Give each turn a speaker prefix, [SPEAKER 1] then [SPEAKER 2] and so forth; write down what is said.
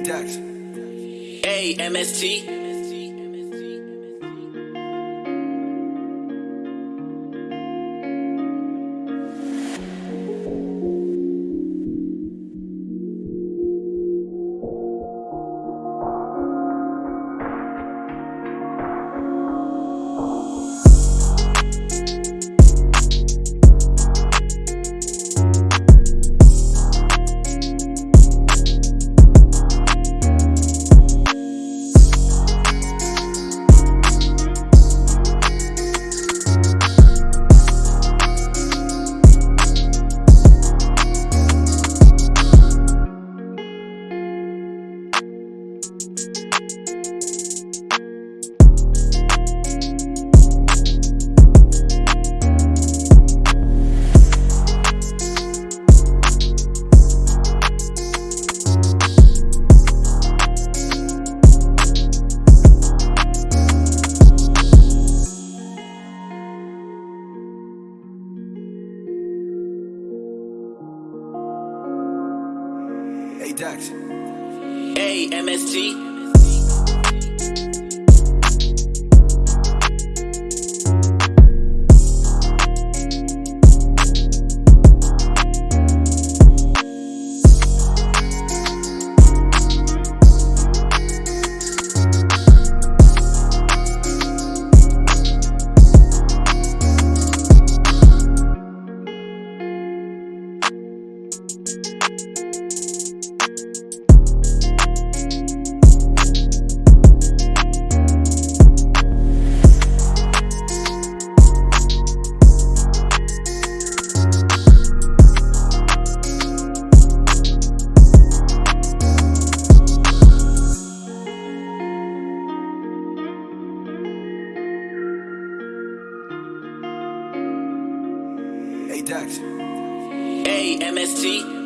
[SPEAKER 1] Hey.
[SPEAKER 2] Hey, MST.
[SPEAKER 1] Dex.
[SPEAKER 2] Hey, MST.
[SPEAKER 1] Dex.
[SPEAKER 2] Hey, MST.